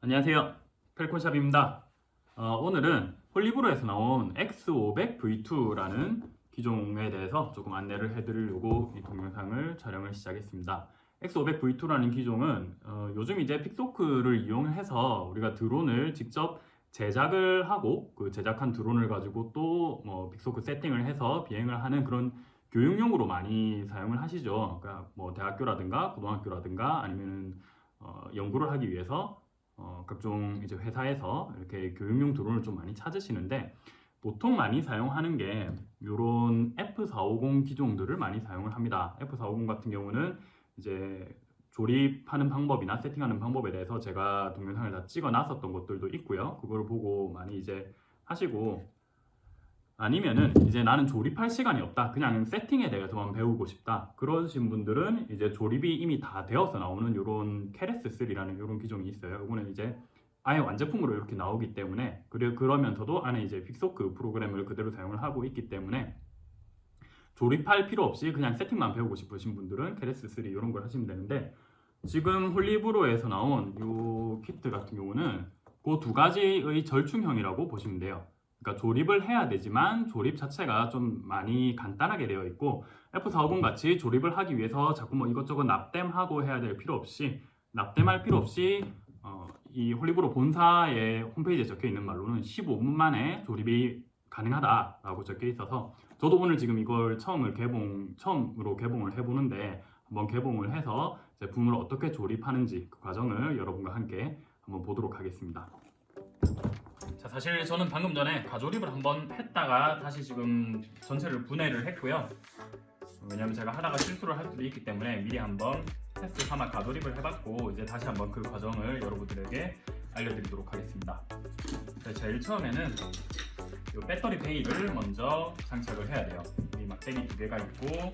안녕하세요. 펠콘샵입니다. 어, 오늘은 홀리브로에서 나온 X500V2라는 기종에 대해서 조금 안내를 해드리려고 이 동영상을 촬영을 시작했습니다. X500V2라는 기종은 어, 요즘 이제 픽소크를 이용해서 우리가 드론을 직접 제작을 하고 그 제작한 드론을 가지고 또뭐 픽소크 세팅을 해서 비행을 하는 그런 교육용으로 많이 사용을 하시죠 그러니까 뭐 대학교라든가 고등학교라든가 아니면 어, 연구를 하기 위해서 어, 각종 이제 회사에서 이렇게 교육용 드론을 좀 많이 찾으시는데 보통 많이 사용하는 게 이런 F450 기종들을 많이 사용을 합니다. F450 같은 경우는 이제 조립하는 방법이나 세팅하는 방법에 대해서 제가 동영상을 다 찍어 놨었던 것들도 있고요. 그걸 보고 많이 이제 하시고 아니면은 이제 나는 조립할 시간이 없다. 그냥 세팅에 대해서만 배우고 싶다. 그러신 분들은 이제 조립이 이미 다 되어서 나오는 이런 케레스3라는 이런 기종이 있어요. 이거는 이제 아예 완제품으로 이렇게 나오기 때문에 그래 그러면서도 안에 이제 픽소크 프로그램을 그대로 사용을 하고 있기 때문에 조립할 필요 없이 그냥 세팅만 배우고 싶으신 분들은 케레스3 이런 걸 하시면 되는데 지금 홀리브로에서 나온 이 키트 같은 경우는 그 두 가지의 절충형이라고 보시면 돼요. 그러니까 조립을 해야 되지만 조립 자체가 좀 많이 간단하게 되어 있고 F450 같이 조립을 하기 위해서 자꾸 뭐 이것저것 납땜하고 해야 될 필요 없이 납땜할 필요 없이 어, 이 홀리브로 본사의 홈페이지에 적혀 있는 말로는 15분 만에 조립이 가능하다라고 적혀 있어서 저도 오늘 지금 이걸 처음을 개봉 처음으로 개봉을 해보는데 한번 개봉을 해서 제품을 어떻게 조립하는지 그 과정을 여러분과 함께 한번 보도록 하겠습니다. 자 사실 저는 방금 전에 가조립을 한번 했다가 다시 지금 전체를 분해를 했고요. 왜냐면 제가 하다가 실수를 할 수도 있기 때문에 미리 한번 테스트 삼아 가조립을 해봤고 이제 다시 한번 그 과정을 여러분들에게 알려드리도록 하겠습니다. 자, 제일 처음에는 이 배터리 베이를 먼저 장착을 해야 돼요. 이 막대기 두 개가 있고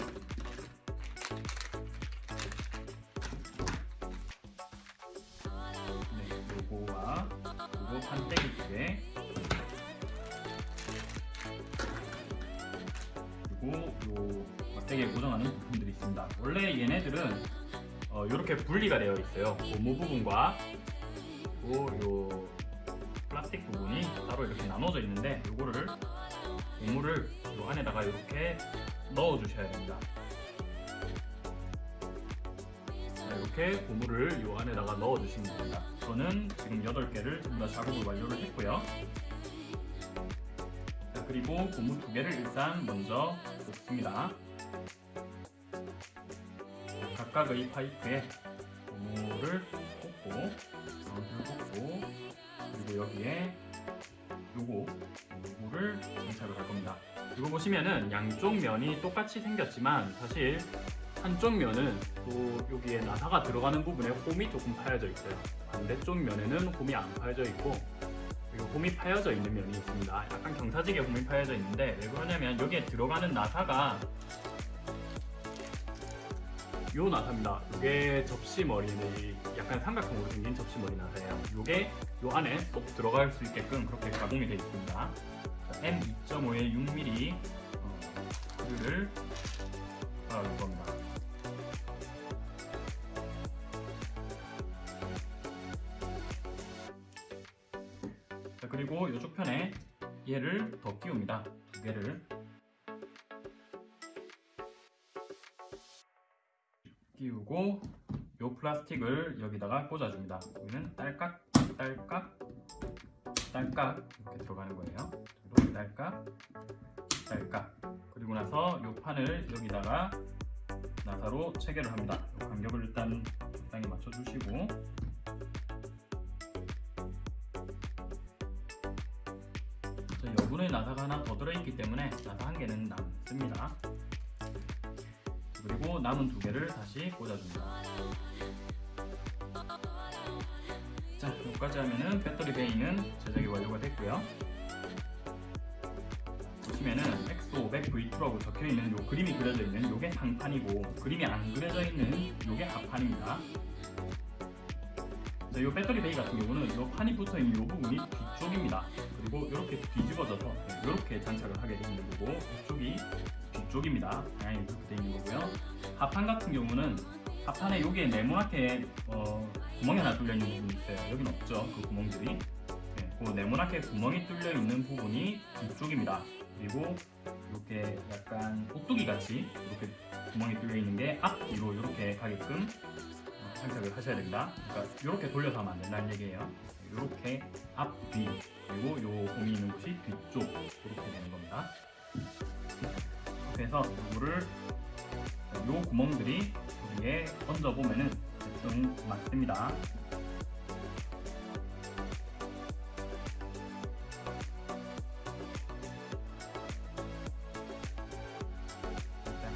네, 요거와 요거 판때기 두 개. 그리고 요 막대기에 고정하는 부품들이 있습니다. 원래 얘네들은 어, 이렇게 분리가 되어 있어요. 고무 부분과 그리고 요 플라스틱 부분이 따로 이렇게 나눠져 있는데 요거를 고무를 요 안에다가 이렇게 넣어 주셔야 됩니다. 자, 이렇게 고무를 요 안에다가 넣어 주시면 됩니다. 저는 지금 8개를 전부 다 작업을 완료를 했고요. 자, 그리고 고무 두 개를 일단 먼저 꽂습니다. 자, 각각의 파이프에 고무를 꽂고 가운데를 꽂고 그리고 여기에 요거 요거를 장착을 할 겁니다. 이거 보시면은 양쪽 면이 똑같이 생겼지만 사실 한쪽 면은 또 여기에 나사가 들어가는 부분에 홈이 조금 파여져 있어요. 반대쪽 면에는 홈이 안 파여져 있고 그리고 홈이 파여져 있는 면이 있습니다. 약간 경사지게 홈이 파여져 있는데 왜 그러냐면 여기에 들어가는 나사가 요 나사입니다. 이게 접시머리는 약간 삼각형으로 생긴 접시머리 나사예요. 이게 요 안에 쏙 들어갈 수 있게끔 그렇게 가공이 되어 있습니다. M2.5의 6mm 어, 를 달아줄 겁니다. 그리고 이쪽 편에 얘를 더 끼웁니다. 두 개를 끼우고 요 플라스틱을 여기다가 꽂아줍니다. 여기는 딸깍, 딸깍, 딸깍 이렇게 들어가는 거예요. 딸깍, 딸깍. 그리고 나서 요 판을 여기다가 나사로 체결을 합니다. 요 간격을 일단 적당히 맞춰주시고 자, 여분의 나사가 하나 더 들어있기 때문에 나사 한 개는 남습니다. 그리고 남은 두 개를 다시 꽂아줍니다. 자, 여기까지 하면은 배터리 베이는 제작이 완료가 됐고요. 보시면은 X500V2라고 적혀 있는 요 그림이 그려져 있는 요게 상판이고 그림이 안 그려져 있는 요게 하판입니다. 자, 요 배터리 베이 같은 경우는 요 판이 붙어 있는 요 부분이 뒤쪽입니다. 그리고 이렇게 뒤집어져서 이렇게 장착을 하게 되는 거고 이쪽이 뒤쪽입니다. 방향이 되어 있는 거고요. 하판 같은 경우는 앞판에 여기에 네모나게 어, 구멍이 하나 뚫려 있는 부분이 있어요. 여기는 없죠. 그 구멍들이. 네, 그 네모나게 구멍이 뚫려 있는 부분이 뒤쪽입니다. 그리고 이렇게 약간 오뚜기 같이 이렇게 구멍이 뚫려 있는 게 앞뒤로 이렇게 가게끔 어, 장착을 하셔야 됩니다. 그러니까 이렇게 돌려서 하면 안 된다는 얘기예요. 이렇게 앞 뒤 그리고 요 홈이 있는 곳이 뒤쪽 이렇게 되는 겁니다. 그래서 이거를 요 구멍들이 여기에 얹어 보면은 대충 맞습니다.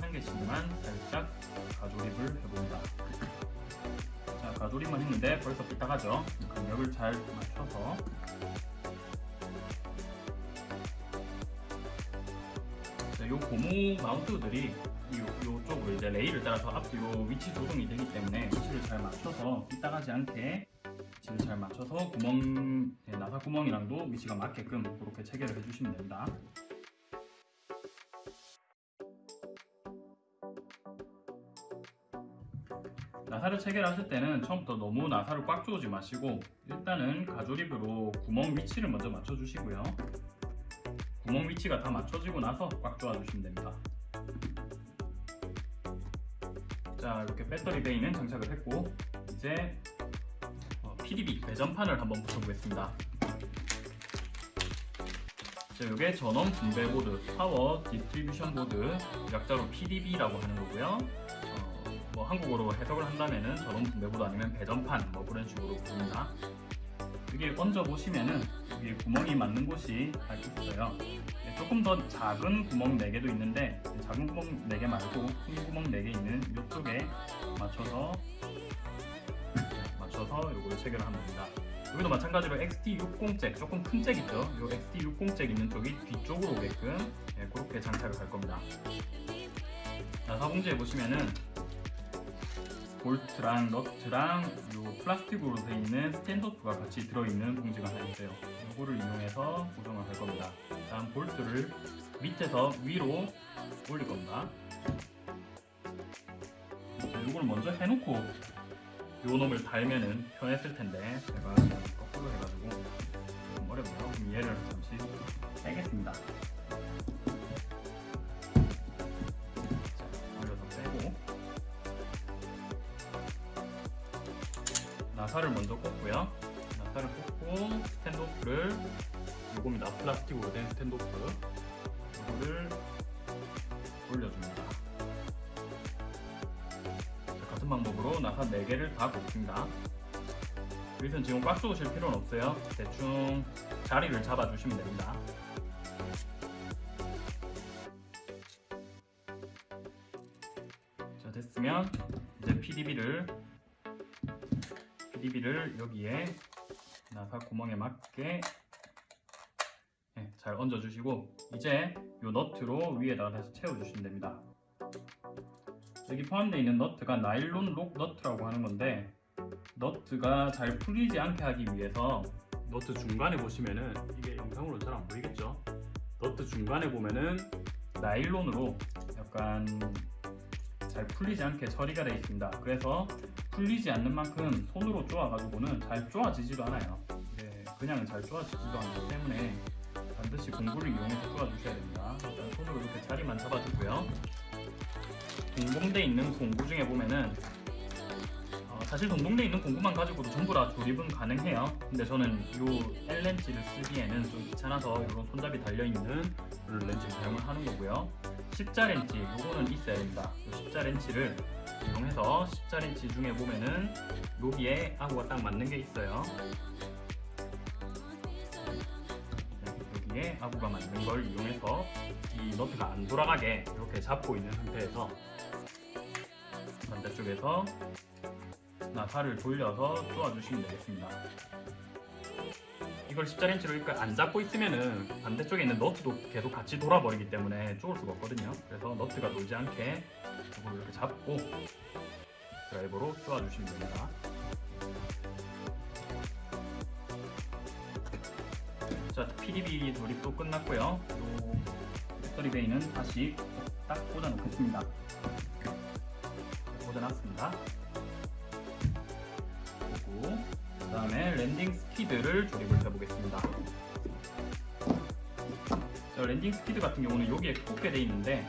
한 개씩만 살짝 가조립을 해봅니다. 자, 가조립만 했는데 벌써 삐딱하죠? 간격을 잘 맞춰서 자, 요 고무 마운트들이 요, 요쪽으로 이제 레일을 따라서 앞뒤로 위치 조정이 되기 때문에 위치를 잘 맞춰서 삐딱하지 않게 위치를 잘 맞춰서 구멍, 네, 나사 구멍이랑도 위치가 맞게끔 그렇게 체결을 해주시면 됩니다. 나사를 체결하실 때는 처음부터 너무 나사를 꽉 조이지 마시고 일단은 가조립으로 구멍 위치를 먼저 맞춰주시고요. 구멍 위치가 다 맞춰지고 나서 꽉 조아주시면 됩니다. 자 이렇게 배터리 bay는 장착을 했고 이제 어, PDB 배전판을 한번 붙여보겠습니다. 자, 이게 전원 분배 보드, power distribution board, 약자로 PDB라고 하는 거고요. 어, 뭐 한국어로 해석을 한다면은 전원 분배 보드 아니면 배전판 뭐 그런 식으로 부릅니다. 이게 얹어 보시면은 이게 구멍이 맞는 곳이 다 있어요. 네, 조금 더 작은 구멍 4개도 있는데 작은 구멍 4개 말고 큰 구멍 4개 있는 이쪽에 맞춰서 맞춰서 체결을 하면 됩니다. 여기도 마찬가지로 XT60 잭 조금 큰 잭 있죠? 이 XT60 잭 있는 쪽이 뒤쪽으로 오게끔 예, 그렇게 장착을 할 겁니다. 자, 사공지에 보시면은 볼트랑 너트랑 요 플라스틱으로 되어 있는 스탠더프가 같이 들어있는 봉지가 하나 있어요. 이거를 이용해서 고정을 할 겁니다. 다음 볼트를 밑에서 위로 올릴 겁니다. 자, 이걸 먼저 해놓고 요 놈을 달면은 편했을 텐데 제가 거꾸로 해가지고 좀 어렵네요. 얘를 잠시 빼겠습니다. 나사를 먼저 꽂고요. 나사를 꽂고 스탠드오프를 요겁니다. 플라스틱으로 된 스탠드오프 이거를 올려줍니다. 자, 같은 방법으로 나사 4개를 다 꽂습니다. 여기서는 지금 꽉 쏘실 필요는 없어요. 대충 자리를 잡아주시면 됩니다. PDB를 여기에 나사 구멍에 맞게 네, 잘 얹어주시고 이제 이 너트로 위에다가 다시 채워주시면 됩니다. 여기 포함되어 있는 너트가 나일론 록 너트라고 하는 건데 너트가 잘 풀리지 않게 하기 위해서 너트 중간에 보시면은 이게 영상으로 잘 안 보이겠죠? 너트 중간에 보면은 나일론으로 약간 잘 풀리지 않게 처리가 되어 있습니다. 그래서 풀리지 않는 만큼 손으로 쪼아가지고는 잘 쪼아지지도 않아요. 네, 그냥 잘 쪼아지지도 않기 때문에 반드시 공구를 이용해서 쪼아주셔야 됩니다. 일단 손으로 이렇게 자리만 잡아주고요. 동봉돼 있는 공구 중에 보면은 어, 사실 동봉돼 있는 공구만 가지고도 전부 다 조립은 가능해요. 근데 저는 이 L렌치를 쓰기에는 좀 귀찮아서 이런 손잡이 달려있는 렌치를 사용을 하는 거고요. 십자 렌치 요거는 있어야 됩니다. 이 십자 렌치를 이용해서 십자 렌치 중에 보면은 여기에 아구가 딱 맞는 게 있어요. 네, 여기에 아구가 맞는 걸 이용해서 이 너트가 안 돌아가게 이렇게 잡고 있는 상태에서 반대쪽에서 나사를 돌려서 쪼아주시면 되겠습니다. 이걸 십자렌치로 이렇게 안 잡고 있으면은 반대쪽에 있는 너트도 계속 같이 돌아버리기 때문에 쪼을 수가 없거든요. 그래서 너트가 돌지 않게 이렇게 잡고 드라이버로 쪼아주시면 됩니다. 자, PDB 조립도 끝났고요. 요 배터리 베이는 다시 딱 꽂아 놓겠습니다. 꽂아 놨습니다. landing skid를 조립을 해보겠습니다. 자, landing skid 같은 경우는 여기에 꽂게 돼 있는데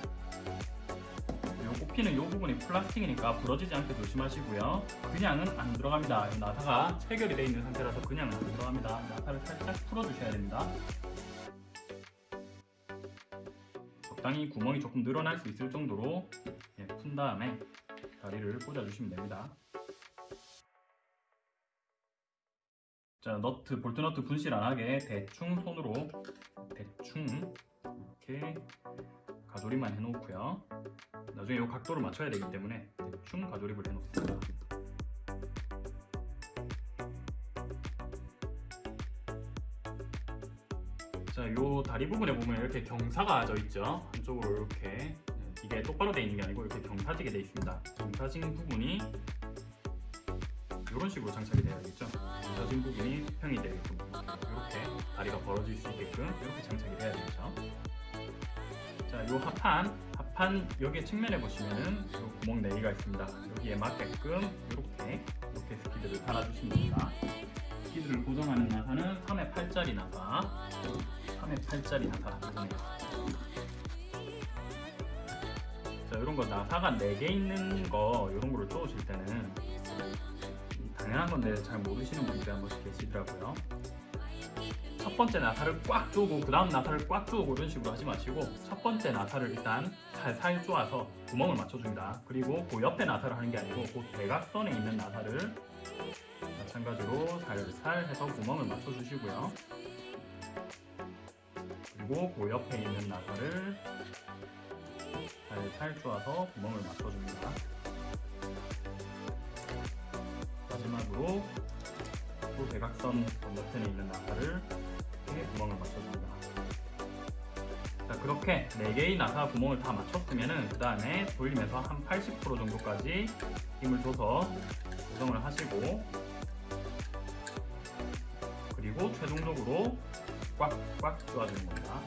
요 꼽히는 요 부분이 플라스틱이니까 부러지지 않게 조심하시고요. 그냥은 안 들어갑니다. 이 나사가 체결이 돼 있는 상태라서 그냥은 안 들어갑니다. 나사를 살짝 풀어주셔야 됩니다. 적당히 구멍이 조금 늘어날 수 있을 정도로 예, 푼 다음에 다리를 꽂아주시면 됩니다. 자, 너트, 볼트 너트 분실 안 하게 대충 손으로 대충 이렇게 가조리만 해놓고요. 나중에 이 각도를 맞춰야 되기 때문에 대충 가조립을 해놓습니다. 자, 요 다리 부분에 보면 이렇게 경사가 져 있죠. 한쪽으로 이렇게 이게 똑바로 돼 있는 게 아니고 이렇게 경사지게 돼 있습니다. 경사진 부분이 이런 식으로 장착이 되어야겠죠. 경사진 부분이 수평이 되게끔 이렇게 다리가 벌어질 수 있게끔 이렇게 장착이 돼야 되겠죠. 자, 요 합판, 합판 여기 측면에 보시면은 요 구멍 4개가 있습니다. 여기에 맞게끔 이렇게 이렇게 스키드를 달아주시면 됩니다. 스키드를 고정하는 나사는 3의 8짜리 나사, 3의 8짜리 나사. 자, 이런 거 나사가 4개 있는 거 이런 거를 쪼으실 때는 당연한 건데 잘 모르시는 분들이 한 번씩 계시더라고요. 첫 번째 나사를 꽉 조고 그 다음 나사를 꽉 조고 이런 식으로 하지 마시고 첫 번째 나사를 일단 살살 쪼아서 구멍을 맞춰줍니다. 그리고 그 옆에 나사를 하는 게 아니고 그 대각선에 있는 나사를 마찬가지로 살살 해서 구멍을 맞춰주시고요. 그리고 그 옆에 있는 나사를 살살 쪼아서 구멍을 맞춰줍니다. 마지막으로 또 대각선 건너편에 있는 나사를 이렇게 구멍을 맞춰줍니다. 자 그렇게 4개의 나사 구멍을 다 맞췄으면 그 다음에 돌리면서 한 80% 정도까지 힘을 줘서 고정을 하시고 그리고 최종적으로 꽉꽉 조아주는 겁니다.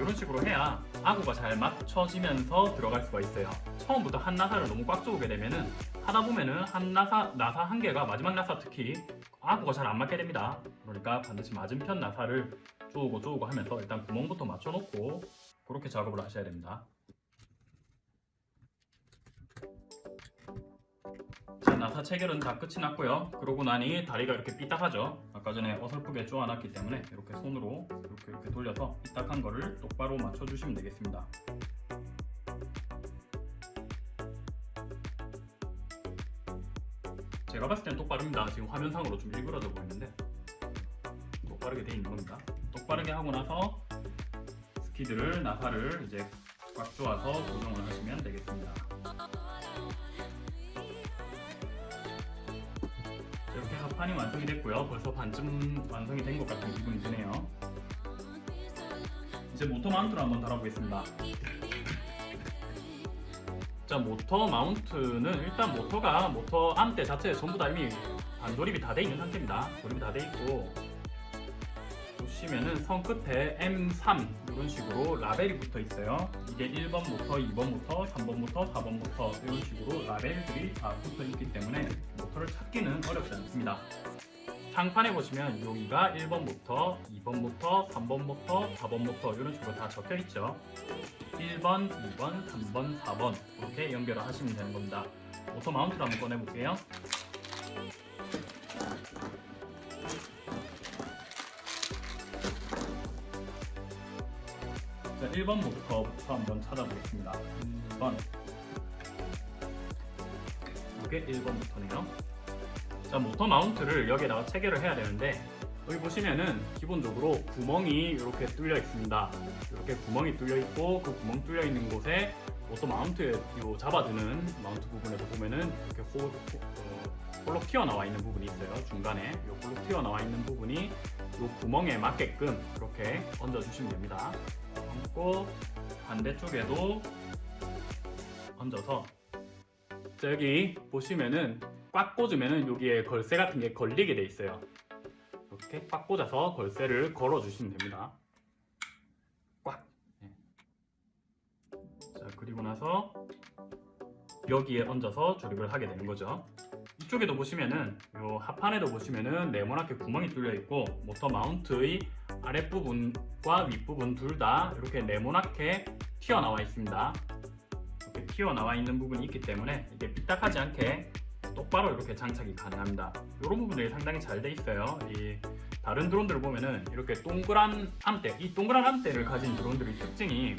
이런 식으로 해야 아구가 잘 맞춰지면서 들어갈 수가 있어요. 처음부터 한 나사를 너무 꽉 조우게 되면은 하다 보면은 한 나사 나사 한 개가 마지막 나사 특히 아구가 잘 안 맞게 됩니다. 그러니까 반드시 맞은편 나사를 조우고 조우고 하면서 일단 구멍부터 맞춰놓고 그렇게 작업을 하셔야 됩니다. 나사 체결은 다 끝이 났고요. 그러고 나니 다리가 이렇게 삐딱하죠. 아까 전에 어설프게 쪼아놨기 때문에 이렇게 손으로 이렇게 이렇게 돌려서 삐딱한 거를 똑바로 맞춰주시면 되겠습니다. 제가 봤을 때는 똑바릅니다. 지금 화면상으로 좀 일그러져 보이는데 똑바르게 돼 있는 겁니다. 똑바르게 하고 나서 skid를 나사를 이제 꽉 조아서 고정을 하시면 되겠습니다. 판이 완성이 됐고요. 벌써 반쯤 완성이 된 것 같은 기분이 드네요. 이제 모터 mount를 한번 달아보겠습니다. 자, 모터 mount는 일단 모터가 모터 arm대 자체에 전부 다 이미 반조립이 다 돼 있는 상태입니다. 조립이 다 돼 있고 보시면은 선 끝에 M3 이런 식으로 라벨이 붙어 있어요. 이게 1번 모터, 2번 모터, 3번 모터, 4번 모터 이런 식으로 라벨들이 다 붙어 있기 때문에 모터를 찾기는 어렵지 않습니다. 상판에 보시면 여기가 1번 모터, 2번 모터, 3번 모터, 4번 모터 이런 식으로 다 적혀 있죠. 1번, 2번, 3번, 4번 이렇게 연결을 하시면 되는 겁니다. 모터 마운트를 한번 꺼내 볼게요. 자, 1번 모터부터 한번 찾아보겠습니다. 1번. 이게 1번 모터네요. 자, 모터 마운트를 여기에다가 체결을 해야 되는데 여기 보시면은 기본적으로 구멍이 이렇게 뚫려 있습니다. 이렇게 구멍이 뚫려 있고 그 구멍 뚫려 있는 곳에 모터 마운트 요 잡아주는 마운트 부분에도 보면은 이렇게 호, 호, 어, 홀로 튀어나와 있는 부분이 있어요. 중간에 요 홀로 튀어나와 있는 부분이 요 구멍에 맞게끔 이렇게 얹어주시면 됩니다. 얹고 반대쪽에도 얹어서 자, 여기 보시면은 꽉 꽂으면은 여기에 걸쇠 같은 게 걸리게 돼 있어요. 이렇게 꽉 꽂아서 걸쇠를 걸어 주시면 됩니다. 꽉. 네. 자 그리고 나서 여기에 얹어서 조립을 하게 되는 거죠. 이쪽에도 보시면은 요 하판에도 보시면은 네모나게 구멍이 뚫려 있고 모터 마운트의 아랫부분과 윗부분 둘 다 이렇게 네모나게 튀어나와 있습니다. 이렇게 튀어나와 있는 부분이 있기 때문에 이게 삐딱하지 않게 똑바로 이렇게 장착이 가능합니다. 이런 부분들이 상당히 잘 돼 있어요. 이 다른 드론들을 보면은 이렇게 동그란 암대, 이 동그란 암대를 가진 드론들의 특징이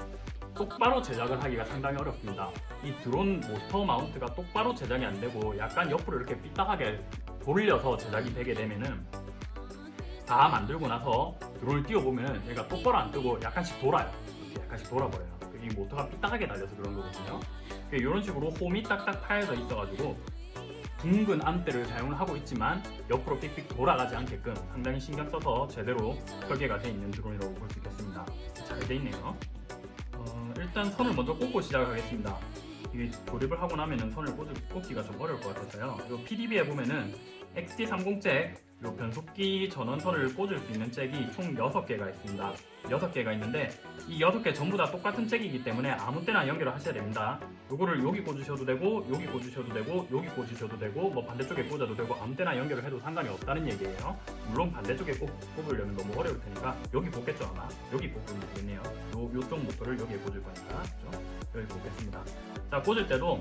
똑바로 제작을 하기가 상당히 어렵습니다. 이 드론 모터 마운트가 똑바로 제작이 안 되고 약간 옆으로 이렇게 삐딱하게 돌려서 제작이 되게 되면은 다 만들고 나서 드론을 띄워보면은 얘가 똑바로 안 뜨고 약간씩 돌아요. 이렇게 약간씩 돌아버려요. 이 모터가 삐딱하게 달려서 그런 거거든요. 이런 식으로 홈이 딱딱 파여져 있어가지고 둥근 암대를 사용을 하고 있지만 옆으로 삑삑 돌아가지 않게끔 상당히 신경 써서 제대로 설계가 되어 있는 드론이라고 볼 수 있겠습니다. 잘 돼 있네요. 어, 일단 선을 먼저 꽂고 시작하겠습니다. 이게 조립을 하고 나면은 선을 꽂, 꽂기가 좀 어려울 것 같아서요. 이 PDB에 보면은 XT30잭 요 변속기 전원선을 꽂을 수 있는 잭이 총 6개가 있습니다. 6개가 있는데 이 6개 전부 다 똑같은 잭이기 때문에 아무 때나 연결을 하셔야 됩니다. 요거를 여기 꽂으셔도 되고 여기 꽂으셔도 되고 여기 꽂으셔도 되고 뭐 반대쪽에 꽂아도 되고 아무 때나 연결을 해도 상관이 없다는 얘기예요. 물론 반대쪽에 꼽, 꼽으려면 너무 어려울 테니까 여기 꽂겠죠 아마. 여기 꽂으면 되겠네요. 요, 요쪽 모터를 여기에 꽂을 거니까 그죠? 여기 꽂겠습니다. 자 꽂을 때도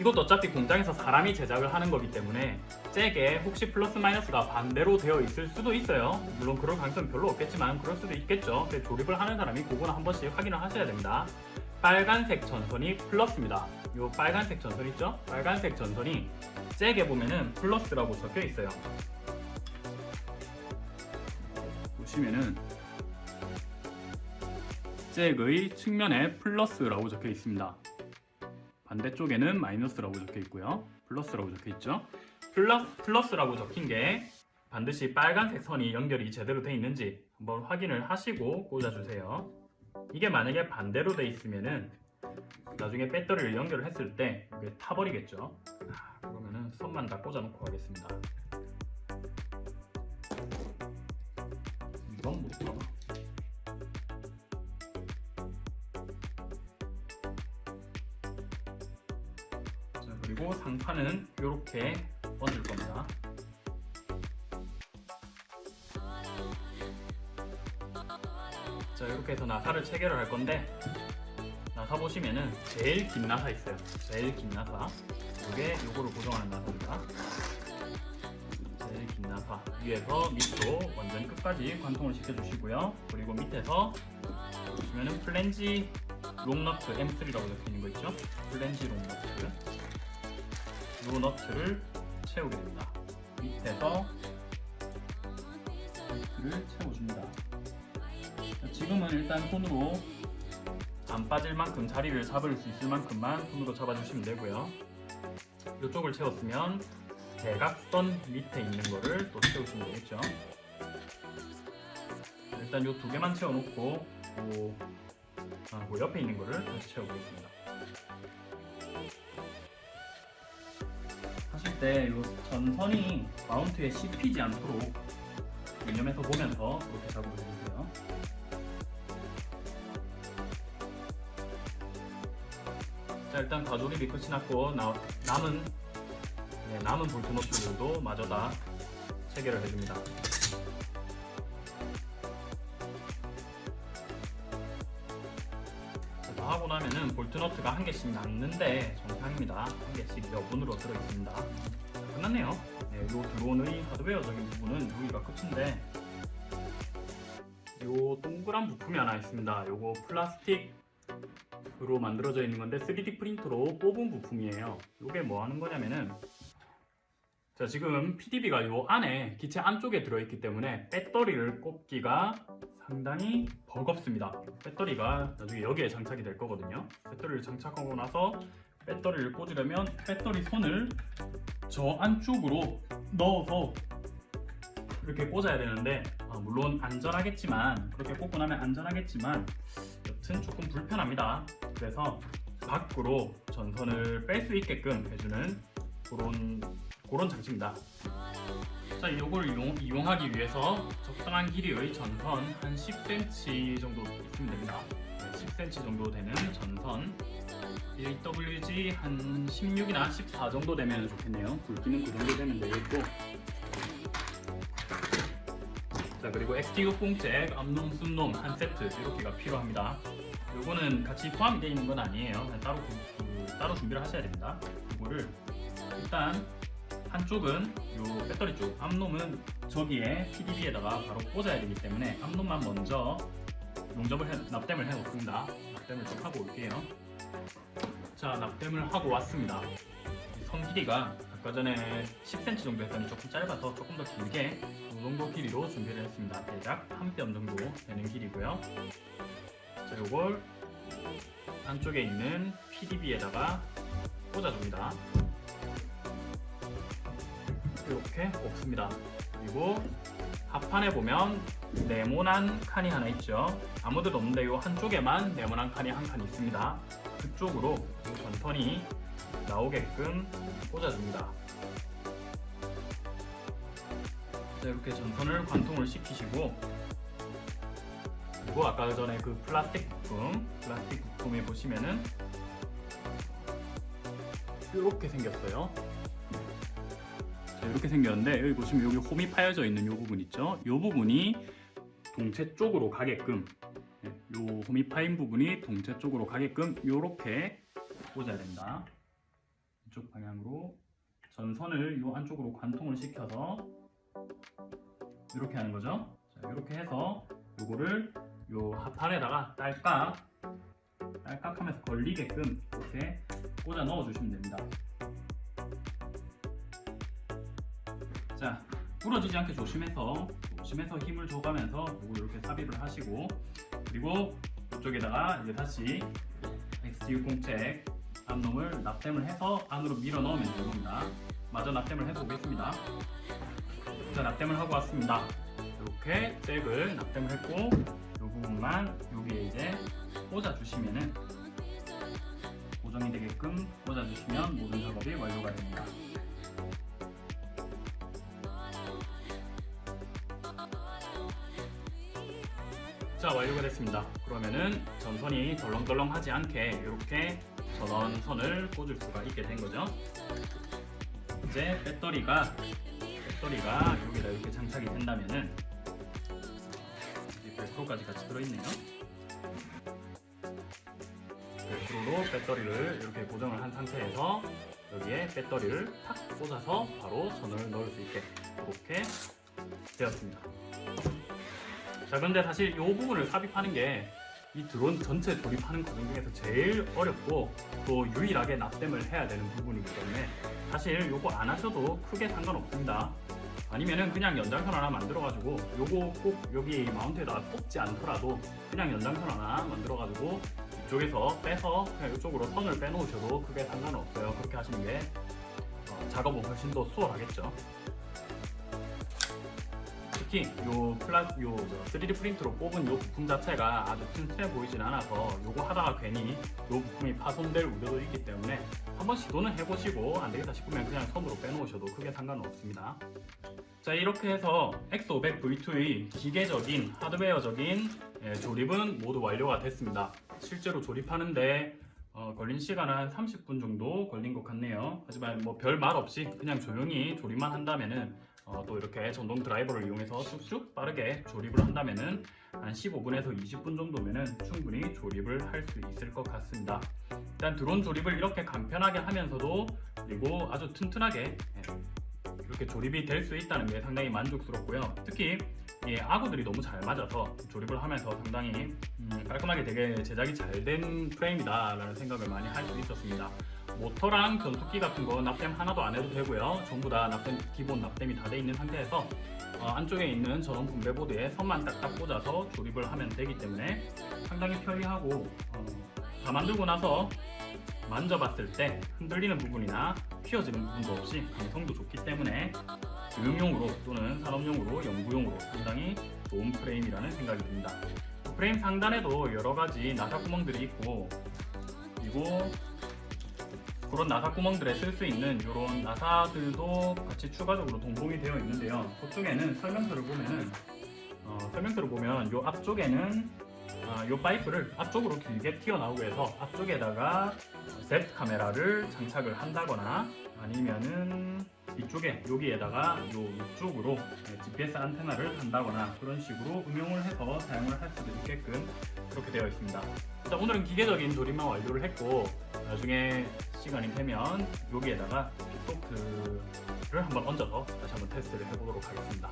이것도 어차피 공장에서 사람이 제작을 하는 거기 때문에 잭에 혹시 플러스 마이너스가 반대로 되어 있을 수도 있어요. 물론 그럴 가능성은 별로 없겠지만 그럴 수도 있겠죠. 조립을 하는 사람이 그거는 한 번씩 확인을 하셔야 됩니다. 빨간색 전선이 플러스입니다. 이 빨간색 전선 있죠? 빨간색 전선이 잭에 보면은 플러스라고 적혀 있어요. 보시면은 잭의 측면에 플러스라고 적혀 있습니다. 반대쪽에는 마이너스라고 적혀 있고요. 플러스라고 적혀 있죠. 플러스, 플러스라고 적힌 게 반드시 빨간색 선이 연결이 제대로 돼 있는지 한번 확인을 하시고 꽂아주세요. 이게 만약에 반대로 돼 있으면은 나중에 배터리를 연결을 했을 때 이게 타버리겠죠. 아, 그러면은 선만 다 꽂아놓고 가겠습니다. 상판은 이렇게 얹을 겁니다. 자, 이렇게 해서 나사를 체결을 할 건데 나사 보시면은 제일 긴 나사 있어요. 제일 긴 나사. 이게 요거를 고정하는 나사입니다. 제일 긴 나사 위에서 밑으로 완전 끝까지 관통을 시켜주시고요. 그리고 밑에서 보시면은 플랜지 long너트 M3라고 적혀 있는 거 있죠? 플랜지 long너트 요 너트를 채우게 됩니다. 밑에서 너트를 채워줍니다. 자, 지금은 일단 손으로 안 빠질 만큼 자리를 잡을 수 있을 만큼만 손으로 잡아주시면 되고요. 이쪽을 채웠으면 대각선 밑에 있는 거를 또 채우시면 되겠죠. 일단 이 두 개만 채워놓고 그, 옆에 있는 거를 다시 채워보겠습니다. 때 이 전선이 마운트에 씹히지 않도록 유념해서 보면서 이렇게 작업을 해주세요. 자 일단 가조립이 끝이 났고 나, 남은 네, 남은 볼트 너트들도 마저 다 체결을 해줍니다. 나면은 볼트 너트가 한 개씩 남는데 정상입니다. 한 개씩 여분으로 들어있습니다. 끝났네요. 네, 이 드론의 하드웨어적인 부분은 여기가 끝인데 요 동그란 부품이 하나 있습니다. 요거 플라스틱으로 만들어져 있는 건데 3D 프린터로 뽑은 부품이에요. 요게 뭐 하는 거냐면은 자 지금 PDB가 요 안에 기체 안쪽에 들어있기 때문에 배터리를 꼽기가 상당히 버겁습니다. 배터리가 나중에 여기에 장착이 될 거거든요. 배터리를 장착하고 나서 배터리를 꽂으려면 배터리 선을 저 안쪽으로 넣어서 이렇게 꽂아야 되는데 아, 물론 안전하겠지만 그렇게 꽂고 나면 안전하겠지만 여튼 조금 불편합니다. 그래서 밖으로 전선을 뺄 수 있게끔 해주는 그런 그런 장치입니다. 자, 이걸 이용, 이용 하기 위해서 적당한 길이의 전선 한 10cm 정도 있으면 됩니다. 네, 10cm 정도 되는 전선 AWG 한 16이나 14 정도 되면 좋겠네요. 굵기는 그 정도 되면 되겠고. 자 그리고 XT60 잭, 암놈, 순놈 한 세트 이렇게가 필요합니다. 요거는 같이 포함이 되어 있는 건 아니에요. 따로 그- 그 따로 준비를 하셔야 됩니다. 이거를 일단 한쪽은 요 배터리 쪽 암놈은 저기에 PDB에다가 바로 꽂아야 되기 때문에 암놈만 먼저 용접을 해, 납땜을 해 놓습니다. 납땜을 좀 하고 올게요. 자 납땜을 하고 왔습니다. 이선 길이가 아까 전에 10cm 정도 했더니 조금 짧아서 조금 더 길게 이 정도 길이로 준비를 했습니다. 대략 한 뼘 정도 되는 길이고요. 자 요걸 안쪽에 있는 PDB에다가 꽂아줍니다. 이렇게 꼽습니다. 그리고 합판에 보면 네모난 칸이 하나 있죠. 아무데도 없는데 이 한쪽에만 네모난 칸이 한 칸 있습니다. 그쪽으로 이 전선이 나오게끔 꽂아줍니다. 자, 이렇게 전선을 관통을 시키시고 그리고 아까 전에 그 플라스틱 부품, 플라스틱 부품에 보시면은 이렇게 생겼어요. 자, 이렇게 생겼는데 여기 보시면 여기 홈이 파여져 있는 이 부분 있죠? 이 부분이 동체 쪽으로 가게끔 네, 요 홈이 파인 부분이 동체 쪽으로 가게끔 이렇게 꽂아야 됩니다. 이쪽 방향으로 전선을 요 안쪽으로 관통을 시켜서 이렇게 하는 거죠. 자, 이렇게 해서 요거를 요 합판에다가 딸깍 딸깍하면서 걸리게끔 이렇게 꽂아 넣어 주시면 됩니다. 자, 부러지지 않게 조심해서 조심해서 힘을 줘가면서 이렇게 삽입을 하시고 그리고 이쪽에다가 이제 다시 XT60책 암놈을 납땜을 해서 안으로 밀어 넣으면 겁니다. 마저 납땜을 해서 오겠습니다. 자, 납땜을 하고 왔습니다. 이렇게 잭을 납땜을 했고 이 부분만 여기에 이제 꽂아 주시면은 고정이 되게끔 꽂아 주시면 모든 작업이 완료가 됩니다. 자 완료가 됐습니다. 그러면은 전선이 덜렁덜렁 하지 않게 이렇게 전원선을 꽂을 수가 있게 된 거죠. 이제 배터리가 배터리가 여기다 이렇게 장착이 된다면은 이 벨크로까지 같이 들어있네요. 벨크로로 배터리를 이렇게 고정을 한 상태에서 여기에 배터리를 탁 꽂아서 바로 전원을 넣을 수 있게 이렇게 되었습니다. 자 근데 사실 이 부분을 삽입하는 게 이 드론 전체 조립하는 과정 중에서 제일 어렵고 또 유일하게 납땜을 해야 되는 부분이기 때문에 사실 요거 안 하셔도 크게 상관없습니다. 아니면은 그냥 연장선 하나 만들어 가지고 요거 꼭 여기 마운트에다 꽂지 않더라도 그냥 연장선 하나 만들어 가지고 이쪽에서 빼서 그냥 이쪽으로 선을 빼놓으셔도 크게 상관은 없어요. 그렇게 하시는 게 어, 작업은 훨씬 더 수월하겠죠 특히 요 플라 요 3D 프린트로 뽑은 요 부품 자체가 아주 튼튼해 보이진 않아서 요거 하다가 괜히 요 부품이 파손될 우려도 있기 때문에 한번 시도는 해보시고 안 되겠다 싶으면 그냥 선으로 빼놓으셔도 크게 상관은 없습니다. 자 이렇게 해서 X500 V2의 기계적인 하드웨어적인 예, 조립은 모두 완료가 됐습니다. 실제로 조립하는데 어, 걸린 시간은 한 30분 정도 걸린 것 같네요. 하지만 뭐 별 말 없이 그냥 조용히 조립만 한다면은 어, 또 이렇게 전동 드라이버를 이용해서 쑥쑥 빠르게 조립을 한다면은 한 15분에서 20분 정도면은 충분히 조립을 할 수 있을 것 같습니다. 일단 드론 조립을 이렇게 간편하게 하면서도 그리고 아주 튼튼하게 예, 이렇게 조립이 될 수 있다는 게 상당히 만족스럽고요. 특히 이 아구들이 너무 잘 맞아서 조립을 하면서 상당히 음, 깔끔하게 되게 제작이 잘 된 프레임이다 라는 생각을 많이 할 수 있었습니다. 모터랑 변속기 같은 거 납땜 하나도 안 해도 되고요. 전부 다 납땜 기본 납땜이 다 돼 있는 상태에서 어, 안쪽에 있는 전원 분배보드에 선만 딱딱 꽂아서 조립을 하면 되기 때문에 상당히 편리하고 어, 다 만들고 나서 만져봤을 때 흔들리는 부분이나 휘어지는 부분도 없이 감성도 좋기 때문에 교육용으로 또는 산업용으로 연구용으로 상당히 좋은 프레임이라는 생각이 듭니다. 프레임 상단에도 여러 가지 나사 구멍들이 있고 그리고 그런 나사 구멍들에 쓸 수 있는 이런 나사들도 같이 추가적으로 동봉이 되어 있는데요. 그쪽에는 설명서를 보면은 어, 설명서를 보면 이 앞쪽에는 아, 이 파이프를 앞쪽으로 길게 튀어나오게 해서 앞쪽에다가 셉 카메라를 장착을 한다거나 아니면은 이쪽에 여기에다가 요 이쪽으로 GPS 안테나를 단다거나 그런 식으로 응용을 해서 사용을 할 수도 있게끔 그렇게 되어 있습니다. 일단 오늘은 기계적인 조립만 완료를 했고 나중에 시간이 되면 여기에다가 소프트를 한번 얹어서 다시 한번 테스트를 해보도록 하겠습니다.